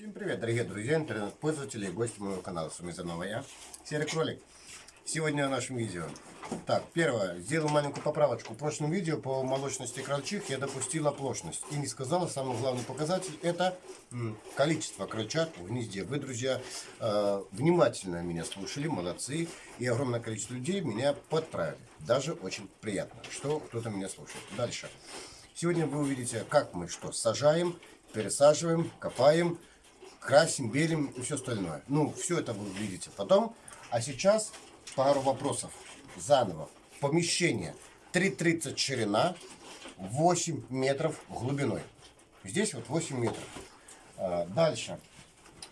Всем привет, дорогие друзья, интернет-пользователи и гости моего канала. С вами заново я, Серый Кролик. Сегодня в нашем видео. Так, первое, сделал маленькую поправочку. В прошлом видео по молочности крольчих я допустил оплошность. И не сказала, самый главный показатель это количество крольчат в гнезде. Вы, друзья, э, внимательно меня слушали, молодцы. И огромное количество людей меня подправили. Даже очень приятно, что кто-то меня слушает. Дальше. Сегодня вы увидите, как мы что сажаем, пересаживаем, копаем, красим, белим и все остальное. Ну, все это вы увидите потом. А сейчас пару вопросов. Заново. Помещение 3,30 ширина, 8 метров глубиной. Здесь вот 8 метров. А, дальше.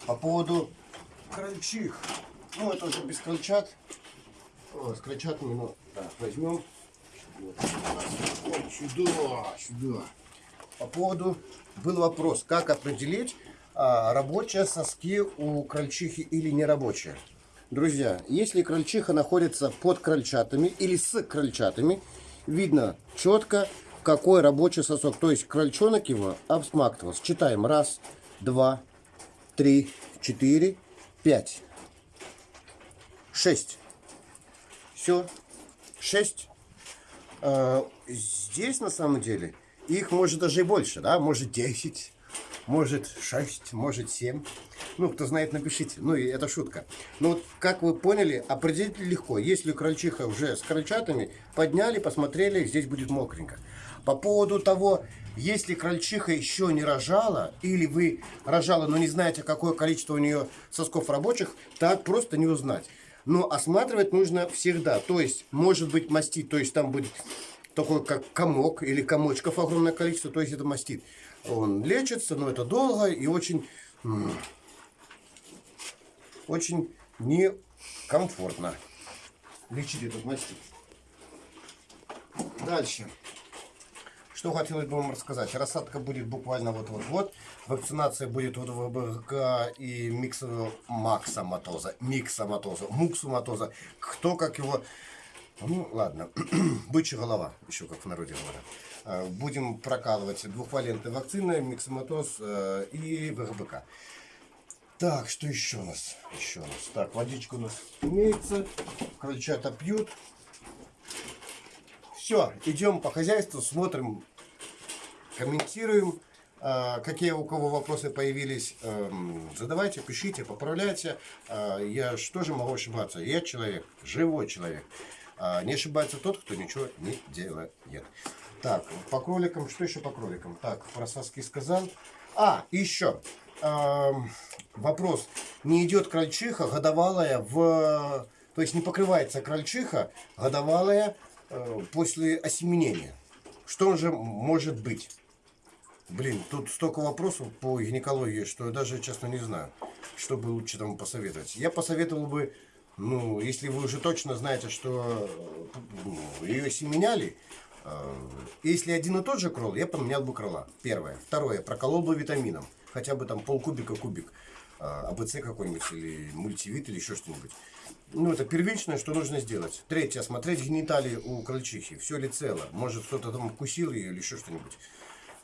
По поводу крольчих. Ну, это уже без крольчат. С крольчатами, ну, так, возьмем. Вот, сюда, сюда. По поводу, был вопрос, как определить, а, рабочие соски у крольчихи или нерабочие. Друзья, если крольчиха находится под крольчатами или с крольчатами, видно четко, какой рабочий сосок. То есть крольчонок его обсмактывался. Читаем. Раз, два, три, четыре, пять, шесть. Все. Шесть. А, здесь на самом деле их может даже и больше, да, может 10 может 6, может 7. Ну, кто знает, напишите. Ну, и это шутка. Но вот, как вы поняли, определить легко. Если крольчиха уже с крольчатами, подняли, посмотрели, здесь будет мокренько. По поводу того, если крольчиха еще не рожала, или вы рожала, но не знаете, какое количество у нее сосков рабочих, так просто не узнать. Но осматривать нужно всегда. То есть, может быть мастит, то есть там будет такой как комок или комочков огромное количество, то есть это мастит. Он лечится, но это долго и очень, очень некомфортно лечить этот мастит. Дальше. Что хотелось бы вам рассказать. Рассадка будет буквально вот-вот-вот. Вакцинация будет вот в ВБК и миксоматоза. Миксоматоза. Муксоматоза. Кто как его ну, ладно. Бычья голова, еще как в народе говорят. А, будем прокалывать двухвалентной вакцины, миксоматоз э, и ВГБК. Так, что еще у нас? Еще у нас. Так, водичка у нас имеется. Крольчата пьют. Все, идем по хозяйству, смотрим, комментируем. А, какие у кого вопросы появились, эм, задавайте, пишите, поправляйте. Я что же могу ошибаться? Я человек, живой человек. А, не ошибается тот, кто ничего не делает. Так, по кроликам, что еще по кроликам? Так, про соски сказал. А, еще э, вопрос. Не идет крольчиха годовалая в... То есть не покрывается крольчиха годовалая э, после осеменения. Что же может быть? Блин, тут столько вопросов по гинекологии, что я даже, честно, не знаю, что бы лучше там посоветовать. Я посоветовал бы ну, если вы уже точно знаете, что ну, ее семеняли, э, если один и тот же кролл, я поменял бы крыла. Первое. Второе. Проколол бы витамином. Хотя бы там полкубика кубик. Э, АБЦ какой-нибудь или мультивит или еще что-нибудь. Ну, это первичное, что нужно сделать. Третье. Осмотреть гениталии у крольчихи. Все ли цело? Может, кто-то там укусил ее или еще что-нибудь.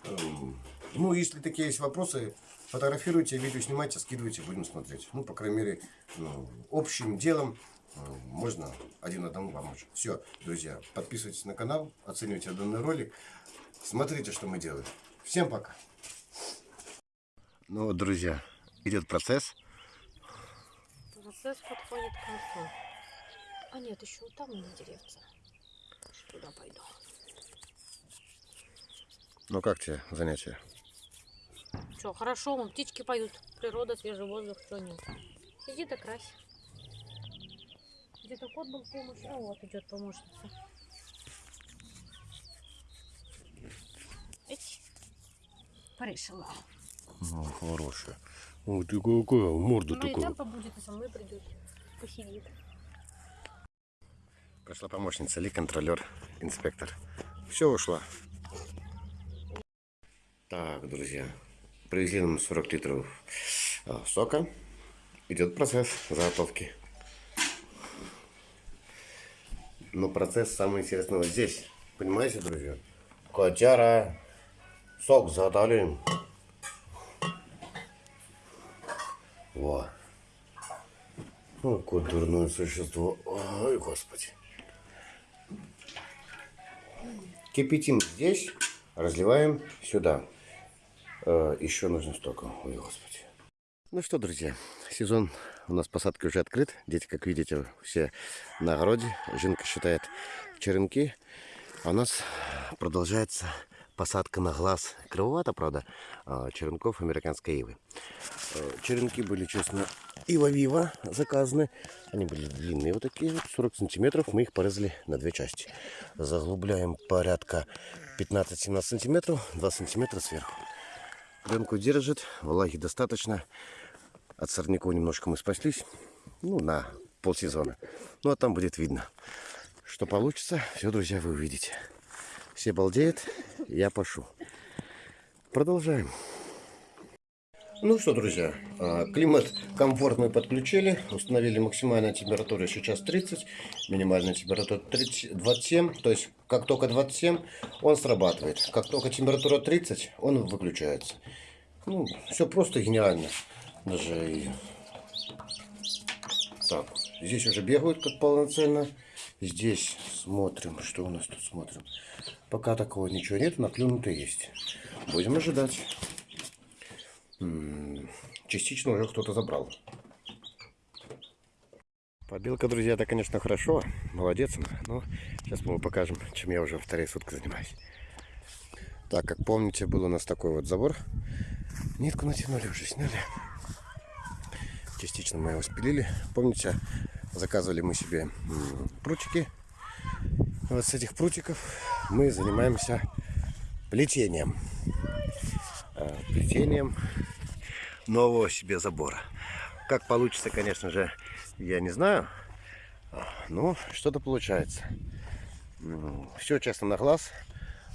Эм, ну, если такие есть вопросы, Фотографируйте, видео снимайте, скидывайте, будем смотреть. Ну, по крайней мере, ну, общим делом э, можно один одному помочь. Все, друзья, подписывайтесь на канал, оценивайте данный ролик, смотрите, что мы делаем. Всем пока. Ну вот, друзья, идет процесс. Процесс подходит к концу. А нет, еще там у меня деревца. Туда пойду. Ну как тебе занятие? Что, хорошо, вон птички поют. Природа, свежий воздух, что нет. Иди да крась. Где-то кот был в помощи. А вот идет помощница. Эть. Порешила. Ну, хорошая. Ой, ты какая морда ну, такая. Ну, и там побудет, и со мной придет. Посидит. Пришла помощница, ли контролер, инспектор. Все ушла. Так, друзья, Привезли нам 40 литров а, сока. Идет процесс заготовки. Но процесс самый интересный вот здесь. Понимаете, друзья? Котяра. Сок заготавливаем. Во. Ну, какое дурное существо. Ой, господи. Кипятим здесь, разливаем сюда. Э, еще нужно столько. Ой, господи. Ну что, друзья, сезон у нас посадки уже открыт. Дети, как видите, все на огороде. Жинка считает черенки. А у нас продолжается посадка на глаз. Кривовато, правда, а, черенков американской ивы. Э, Черенки были, честно, ива-вива заказаны. Они были длинные вот такие, вот, 40 сантиметров. Мы их порезали на две части. Заглубляем порядка 15-17 сантиметров, 2 сантиметра сверху. Пленку держит, влаги достаточно. От сорняков немножко мы спаслись. Ну, на полсезона. Ну, а там будет видно. Что получится, все, друзья, вы увидите. Все балдеют, я пошу. Продолжаем. Ну что, друзья, а, климат комфортный подключили. Установили максимальная температура сейчас 30, минимальная температура 30, 27. То есть, как только 27, он срабатывает. Как только температура 30, он выключается. Ну, все просто гениально. Даже и... Так, здесь уже бегают как полноценно. Здесь смотрим, что у нас тут смотрим. Пока такого ничего нет, наклюнутый есть. Будем ожидать. Частично уже кто-то забрал. Побелка, друзья, это, конечно, хорошо. Молодец. она. Но сейчас мы покажем, чем я уже вторые сутки занимаюсь. Так, как помните, был у нас такой вот забор. Нитку натянули, уже сняли. Частично мы его спилили. Помните, заказывали мы себе прутики. Вот с этих прутиков мы занимаемся плетением. Э, Плетением нового себе забора. Как получится, конечно же, я не знаю. Но что-то получается. Все честно на глаз,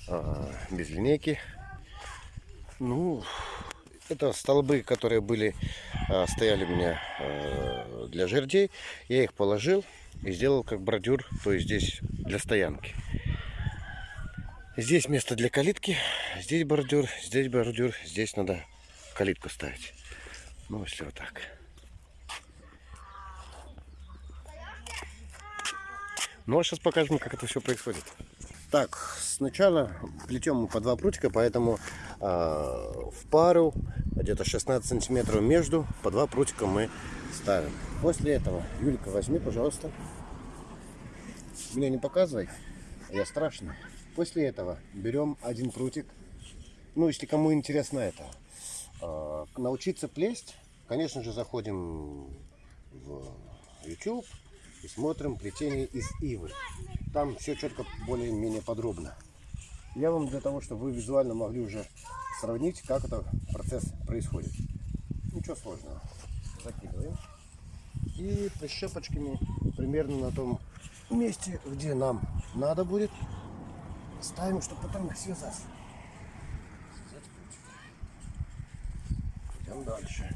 а, без линейки. Ну, это столбы, которые были, а, стояли у меня а, для жердей. Я их положил и сделал как бордюр, то есть здесь для стоянки. Здесь место для калитки, здесь бордюр, здесь бордюр, здесь надо калитку ставить. Ну, все так. Ну, а сейчас покажем, как это все происходит. Так, сначала плетем мы по два прутика, поэтому а, в пару где-то 16 сантиметров между по два прутика мы ставим. После этого, Юлька, возьми, пожалуйста. Меня не показывай, я страшный. После этого берем один прутик. Ну, если кому интересно это. А, научиться плесть, конечно же, заходим в YouTube и смотрим плетение из ивы. Там все четко, более-менее подробно. Я вам для того, чтобы вы визуально могли уже сравнить, как этот процесс происходит. Ничего сложного. Закидываем. И прищепочками примерно на том месте, где нам надо будет, ставим, чтобы потом их. Связать Идем дальше.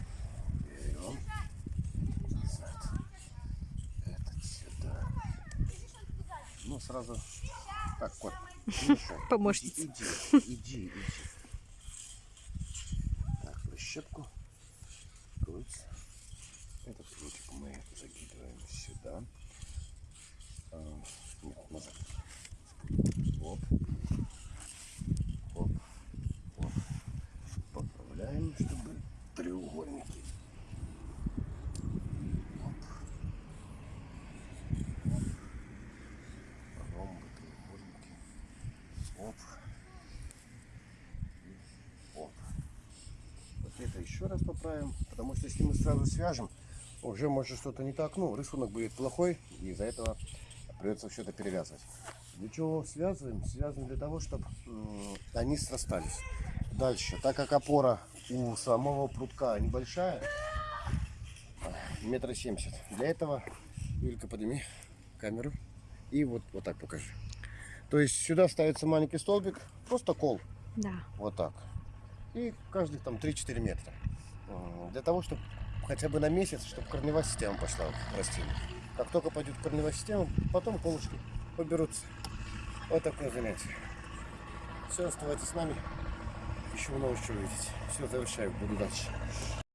Берем. Этот сюда. Ну, сразу... Так, кот, мешай. Помощница. Иди, иди, иди. Так, прищепку. Крутится. Этот прутик мы закидываем сюда. А, Нет, назад. Оп. Оп. Оп. Поправляем, чтобы треугольники. Оп. Оп. Вот это еще раз поправим, потому что если мы сразу свяжем, уже может что-то не так, ну, рисунок будет плохой, и из-за этого придется все это перевязывать. Для чего связываем? Связываем для того, чтобы они срастались. Дальше, так как опора у самого прутка небольшая, метра семьдесят, для этого, Юлька, подними камеру и вот, вот так покажи. То есть сюда ставится маленький столбик, просто кол, Да. вот так. И каждых там 3-4 метра. Для того, чтобы хотя бы на месяц, чтобы корневая система пошла в растение. Как только пойдет корневая система, потом колышки поберутся. Вот такое занятие. Все, оставайтесь с нами. Еще много чего увидеть. Все, завершаю. Буду дальше.